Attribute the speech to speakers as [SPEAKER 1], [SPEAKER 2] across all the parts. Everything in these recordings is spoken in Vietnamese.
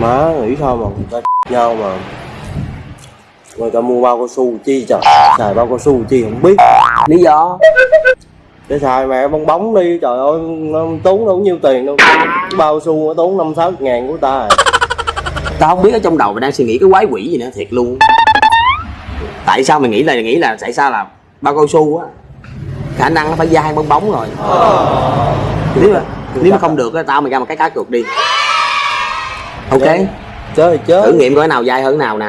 [SPEAKER 1] má nghĩ sao mà người ta nhau mà người ta mua bao cao su chi trời xài bao cao su chi không biết.
[SPEAKER 2] Lý do?
[SPEAKER 1] Để xài mẹ bong bóng đi trời ơi nó tốn đâu nhiêu tiền đâu. Bao su nó tốn năm sáu ngàn của ta à.
[SPEAKER 2] tao không biết ở trong đầu mày đang suy nghĩ cái quái quỷ gì nữa thiệt luôn. Tại sao mày nghĩ là nghĩ là tại sao là bao cao su á? Khả năng nó phải dai bong bóng rồi. Nếu mà nếu mà không được á tao mày ra một cái cá cược đi ok.
[SPEAKER 1] Chơi thì chơi.
[SPEAKER 2] Thử nghiệm coi cái nào dai hơn cái nào nè.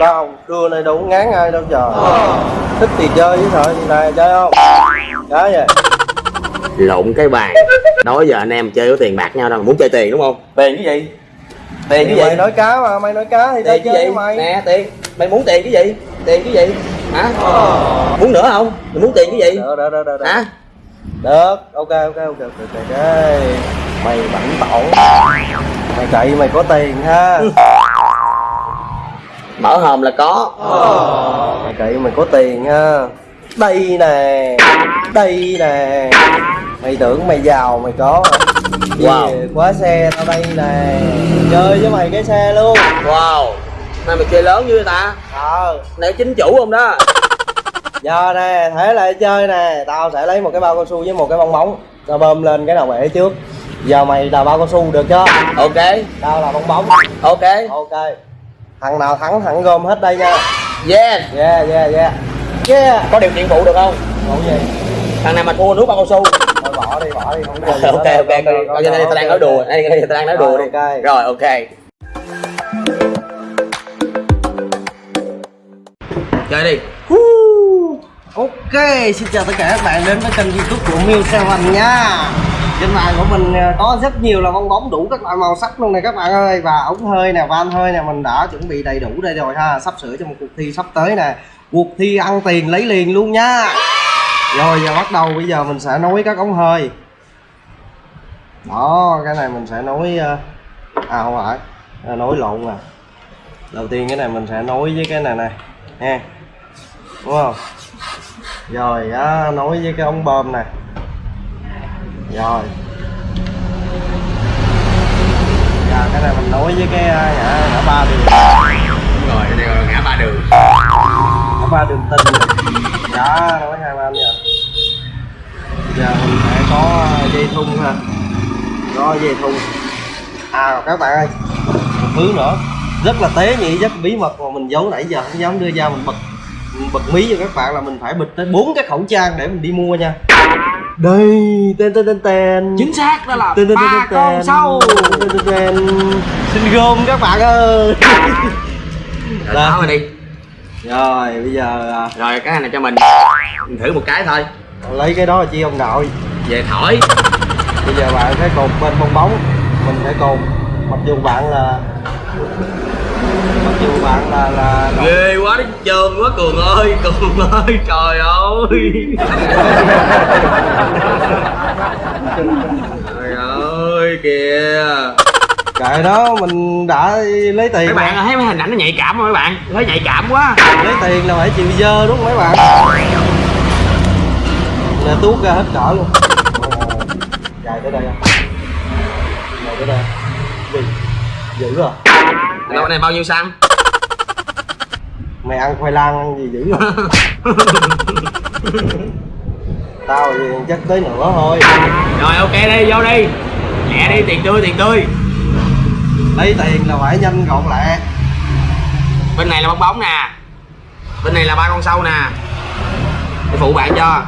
[SPEAKER 1] Đâu trưa này có ngán ai đâu trời. Thích thì chơi chứ thôi này chơi không? Chơi vậy.
[SPEAKER 2] Lộn cái bàn. Đó giờ anh em chơi có tiền bạc nhau đâu muốn chơi tiền đúng không? Tiền cái gì? Tiền
[SPEAKER 1] thì
[SPEAKER 2] cái
[SPEAKER 1] mày
[SPEAKER 2] gì?
[SPEAKER 1] nói cá mà mày nói cá thì tao
[SPEAKER 2] tiền cái
[SPEAKER 1] chơi
[SPEAKER 2] gì?
[SPEAKER 1] với mày.
[SPEAKER 2] Nè tiền. Mày muốn tiền cái gì? Tiền cái gì? Hả? Muốn nữa không? Mày muốn tiền cái gì?
[SPEAKER 1] Được được được được, được.
[SPEAKER 2] hả
[SPEAKER 1] được ok ok ok ok ok mày bảnh tổn mày cậy mày có tiền ha.
[SPEAKER 2] Mở hòm là có.
[SPEAKER 1] Mày cậy mày có tiền ha. Đây nè đây nè. Mày tưởng mày giàu mày có?
[SPEAKER 2] Wow.
[SPEAKER 1] Về khóa xe tao đây nè. Chơi với mày cái xe luôn.
[SPEAKER 2] Wow. Nay mày chơi lớn như người ta?
[SPEAKER 1] Ờ.
[SPEAKER 2] Này chính chủ không đó
[SPEAKER 1] giờ nè thế lại chơi nè tao sẽ lấy một cái bao cao su với một cái bong bóng. Tao bơm lên cái đầu bể trước. Giờ mày là bao cao su được chưa?
[SPEAKER 2] Ok.
[SPEAKER 1] Tao là bong bóng.
[SPEAKER 2] Ok.
[SPEAKER 1] Ok. Thằng nào thắng thẳng gom hết đây nha.
[SPEAKER 2] Yeah.
[SPEAKER 1] Yeah yeah yeah. Yeah.
[SPEAKER 2] Có điều kiện phụ được không?
[SPEAKER 1] Bộ gì?
[SPEAKER 2] Thằng nào mà thua nước bao cao su.
[SPEAKER 1] Thôi bỏ đi bỏ đi không gì
[SPEAKER 2] ok ok đây tao đang nói đùa. Đây tao đang nói đùa đi. Rồi ok. Chơi đi
[SPEAKER 1] Ok, xin chào tất cả các bạn đến với kênh youtube của Miu Seven nha. Trên bàn của mình à, có rất nhiều là bong bóng đủ các loại màu sắc luôn này các bạn ơi. Và ống hơi nè, van hơi nè, mình đã chuẩn bị đầy đủ đây rồi ha. Sắp sửa cho một cuộc thi sắp tới nè. Cuộc thi ăn tiền lấy liền luôn nha. Rồi giờ bắt đầu bây giờ mình sẽ nối các ống hơi. Đó, cái này mình sẽ nối À, à không phải, à, nối lộn nè. Đầu tiên cái này mình sẽ nối với cái này nè Nha. Đúng không? Rồi á nối với cái ống bơm này rồi. Giờ cái này mình nối với cái à, ngã ngã ba đường.
[SPEAKER 2] Rồi đây là ngã ba đường.
[SPEAKER 1] Ngã ba đường tinh đó nối hai bên nha giờ mình sẽ có dây thun ha. Có dây thun. À các bạn ơi một thứ nữa. Rất là tế nhị rất bí mật mà mình giấu nãy giờ không dám đưa ra mình bật bật mí cho các bạn là mình phải bịt tới bốn cái khẩu trang để mình đi mua nha. Đây tên tên tên tên.
[SPEAKER 2] Chính xác đó là
[SPEAKER 1] tên tên tên tên
[SPEAKER 2] sâu
[SPEAKER 1] tên. tên tên xin gom các bạn ơi.
[SPEAKER 2] Rồi mà đi.
[SPEAKER 1] Rồi bây giờ à,
[SPEAKER 2] rồi cái này cho mình. Mình thử một cái thôi.
[SPEAKER 1] Lấy cái đó là chi ông nội.
[SPEAKER 2] Về thổi.
[SPEAKER 1] Bây giờ bạn sẽ cột bên bong bóng. Mình sẽ cột. Mặc dù bạn là dù bạn là là
[SPEAKER 2] ghê quá nó trơn quá cường ơi cường ơi trời ơi. Trời ơi kìa.
[SPEAKER 1] Kệ đó mình đã lấy tiền
[SPEAKER 2] mấy bạn thấy mấy hình ảnh nó nhạy cảm không mấy bạn? Thấy nhạy cảm quá.
[SPEAKER 1] Lấy tiền là phải chịu dơ đúng không mấy bạn? Nè tuốt ra hết cỡ luôn. Dài tới đây dài tới đây. Gì? Dữ rồi
[SPEAKER 2] cái này bao nhiêu xăng
[SPEAKER 1] mày ăn khoai lang ăn gì dữ tao thì chắc tới nửa thôi.
[SPEAKER 2] Rồi ok đi vô đi. Lẹ đi tiền tươi tiền tươi.
[SPEAKER 1] Lấy tiền là phải nhanh gọn lẹ.
[SPEAKER 2] Bên này là bong bóng nè. Bên này là ba con sâu nè. Để phụ bạn cho.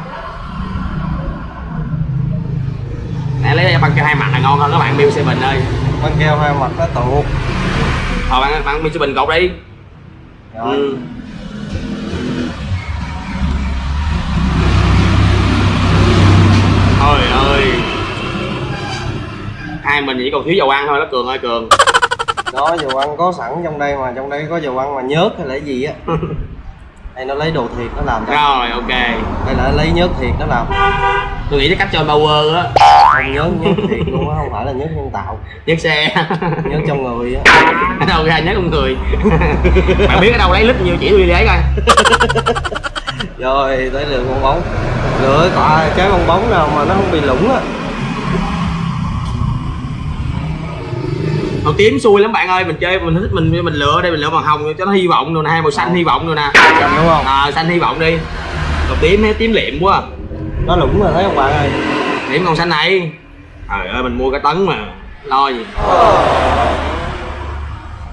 [SPEAKER 2] Nè lấy băng cho hai mặt là ngon hơn các bạn Bill Seven ơi.
[SPEAKER 1] Băng keo hai mặt nó tuột
[SPEAKER 2] thôi bạn bạn Bill Seven cột đi.
[SPEAKER 1] Rồi.
[SPEAKER 2] Ừ. Hai mình chỉ còn thiếu dầu ăn thôi đó Cường ơi Cường.
[SPEAKER 1] Đó dầu ăn có sẵn trong đây mà trong đây có dầu ăn mà nhớt hay là gì á. Hay nó lấy đồ thiệt nó làm cho.
[SPEAKER 2] Rồi ok.
[SPEAKER 1] Hay là lấy nhớt thiệt nó làm.
[SPEAKER 2] Tôi nghĩ cái cách cho power á.
[SPEAKER 1] Không nhớt nhớt thiệt luôn á không phải là nhớt nhân tạo.
[SPEAKER 2] Nhấc xe.
[SPEAKER 1] Nhớt trong người á.
[SPEAKER 2] Đâu ra nhớ con người. Bạn biết ở đâu lấy lít nhiều chỉ tôi đi lấy coi.
[SPEAKER 1] Rồi tới lượt bong bóng. Lựa quả cái bong bóng nào mà nó không bị lủng á
[SPEAKER 2] màu tím xui lắm bạn ơi mình chơi mình thích mình mình lựa đây mình lựa màu hồng cho nó hy vọng rồi nè hai màu xanh hy vọng rồi nè.
[SPEAKER 1] Đúng không?
[SPEAKER 2] À, xanh hy vọng đi. Màu tím hay tím liệm quá.
[SPEAKER 1] Nó lủng rồi thấy không bạn ơi?
[SPEAKER 2] Điểm màu xanh này. Trời ơi mình mua cả tấn mà lo gì.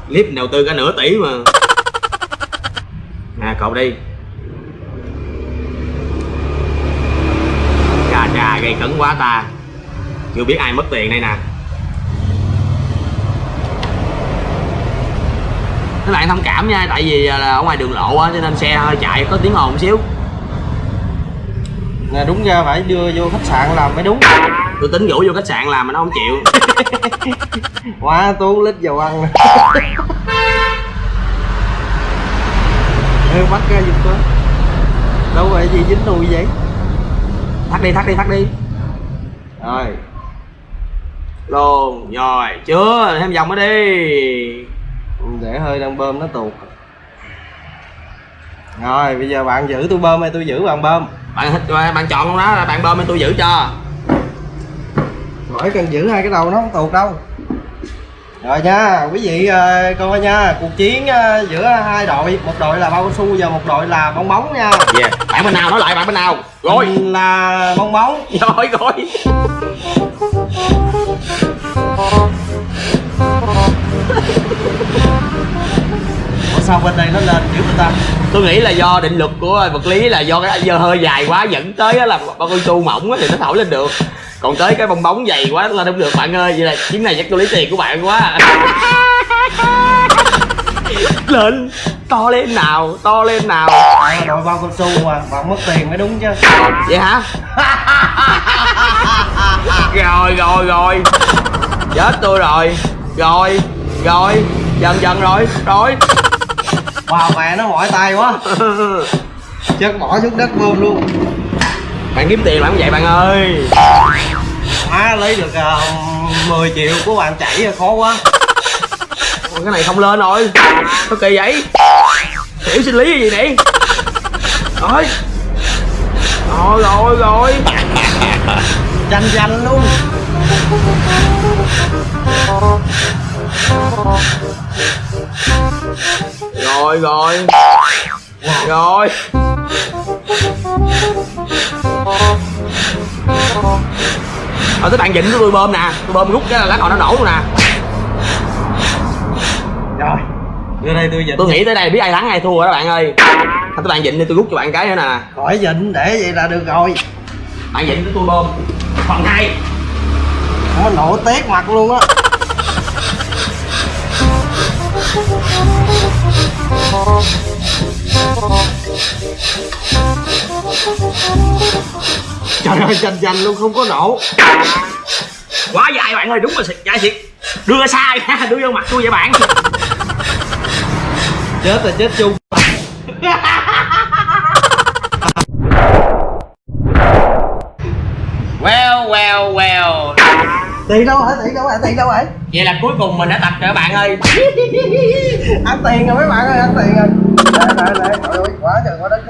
[SPEAKER 2] Clip đầu tư cả nửa tỷ mà. Nè cậu đi. Chà chà gây cấn quá ta. Chưa biết ai mất tiền đây nè các bạn thông cảm nha tại vì là ở ngoài đường lộ á cho nên xe hơi chạy có tiếng ồn xíu.
[SPEAKER 1] Nè đúng ra phải đưa vô khách sạn làm mới đúng.
[SPEAKER 2] Tôi tính rủ vô khách sạn làm mà nó không chịu.
[SPEAKER 1] Quá tốn lít dầu ăn. Ê, bắt ra giùm tôi. Đâu vậy gì dính đùi vậy?
[SPEAKER 2] Thắt đi thắt đi thắt đi.
[SPEAKER 1] Rồi.
[SPEAKER 2] Luôn rồi chưa thêm vòng nữa đi
[SPEAKER 1] để hơi đang bơm nó tuột. Rồi bây giờ bạn giữ tôi bơm hay tôi giữ bạn bơm?
[SPEAKER 2] Bạn thích- bạn chọn luôn đó là bạn bơm tôi giữ cho.
[SPEAKER 1] Khỏi cần giữ hai cái đầu nó không tuột đâu. Rồi nha quý vị ờ, coi nha cuộc chiến ờ, giữa hai đội một đội là bao cao su và một đội là bong bóng nha.
[SPEAKER 2] Yeah. bạn bên nào nói lại bạn bên nào? Rồi
[SPEAKER 1] Mình là bong bóng.
[SPEAKER 2] Rồi rồi
[SPEAKER 1] sao bên đây nó lên dữ người ta?
[SPEAKER 2] Tôi nghĩ là do định luật của vật lý là do cái dơ hơi dài quá dẫn tới á là bao cao su mỏng á thì nó thổi lên được. Còn tới cái bong bóng dày quá lên không được bạn ơi vậy là chuyến này chắc tôi lấy tiền của bạn quá lên to lên nào to lên nào.
[SPEAKER 1] Bạn là đội bao cao su mà bạn mất tiền mới đúng chứ.
[SPEAKER 2] Vậy hả? Rồi rồi rồi. Chết tôi rồi. Rồi rồi. Dần dần rồi rồi
[SPEAKER 1] Wow mẹ nó mỏi tay quá. Chắc bỏ xuống đất bơm luôn.
[SPEAKER 2] Bạn kiếm tiền làm vậy bạn ơi.
[SPEAKER 1] À lấy được uh, 10 triệu của bạn chảy rồi, khó quá.
[SPEAKER 2] Ôi, cái này không lên rồi. Sao kỳ vậy? Hiểu sinh lý gì nè? Rồi rồi rồi rồi.
[SPEAKER 1] Chanh chanh luôn
[SPEAKER 2] rồi rồi. Rồi. Ờ tới bạn dịnh của tôi bơm nè. Tôi bơm rút cái là lát hồi nó nổ luôn nè.
[SPEAKER 1] Rồi. Đưa đây tôi dịch
[SPEAKER 2] Tôi nghĩ tới đây biết ai thắng ai thua rồi đó bạn ơi. Thôi tới bạn dịnh đi tôi rút cho bạn cái nữa nè.
[SPEAKER 1] Khỏi dịnh để vậy là được rồi.
[SPEAKER 2] Bạn dịnh của tôi bơm. Phần hai
[SPEAKER 1] Nó nổ tét mặt luôn á Trời ơi chanh chanh luôn không có nổ.
[SPEAKER 2] Quá dài bạn ơi đúng là dài thiệt. Đưa xa nha đưa vô mặt tôi vậy bạn.
[SPEAKER 1] Chết rồi chết chung.
[SPEAKER 2] Well well well
[SPEAKER 1] Tiền đâu hả? Tiền đâu hả? Tiền đâu hả?
[SPEAKER 2] Vậy là cuối cùng mình đã tập rồi các bạn ơi.
[SPEAKER 1] Ăn tiền rồi mấy bạn ơi ăn tiền rồi. Nè nè nè trời ơi quá trời quá đất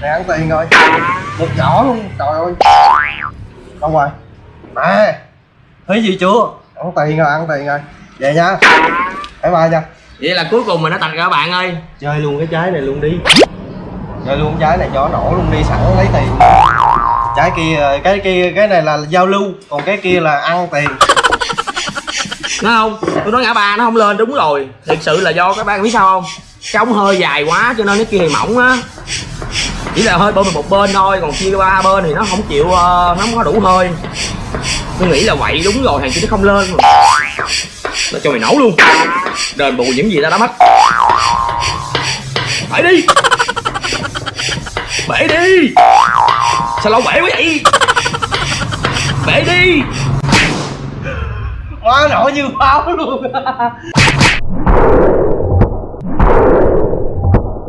[SPEAKER 1] nè ăn tiền rồi. Một giỏ luôn. Trời ơi. Đâu rồi. Nè thấy gì chưa? Ăn tiền rồi ăn tiền rồi. Về nha. Bye bye nha.
[SPEAKER 2] Vậy là cuối cùng mình đã tập rồi các bạn ơi.
[SPEAKER 1] Chơi luôn cái trái này luôn đi. Chơi luôn trái này cho nó nổ luôn đi sẵn lấy tiền trái kia, cái kia, cái này là giao lưu, còn cái kia là ăn tiền
[SPEAKER 2] nó không? Tôi nói ngã ba nó không lên, đúng rồi Thật sự là do các bạn biết sao không? Cái ống hơi dài quá, cho nên cái kia thì mỏng á Chỉ là hơi bơm một bên thôi, Còn chia ba bên thì nó không chịu ờ, Nó không có đủ hơi Tôi nghĩ là vậy đúng rồi, Thằng kia nó không lên. Nó cho mày nổ luôn Đền bù những gì ta đã mất phải đi Bể đi. Sao lâu bể quá vậy? Bể đi.
[SPEAKER 1] Quá nổ như pháo luôn.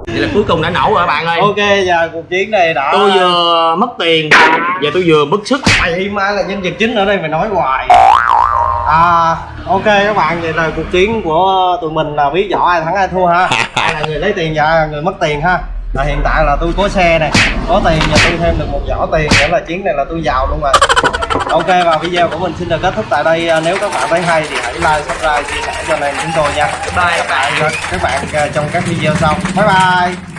[SPEAKER 2] Vậy là cuối cùng đã nổ rồi các bạn ơi.
[SPEAKER 1] Ok giờ cuộc chiến này đã
[SPEAKER 2] tôi vừa mất tiền và tôi vừa bức sức.
[SPEAKER 1] Mày mà là nhân vật chính ở đây mày nói hoài. À ok các bạn vậy là cuộc chiến của tụi mình là biết rõ ai thắng ai thua ha. Ai là người lấy tiền và người mất tiền ha à, hiện tại là tôi có xe này có tiền và tôi thêm được một giỏ tiền nữa là chuyến này là tôi giàu luôn rồi. Ok và video của mình xin được kết thúc tại đây. À, nếu các bạn thấy hay thì hãy like subscribe chia sẻ cho anh em chúng tôi nha. Bye. Các bạn các bạn à, trong các video sau. Bye bye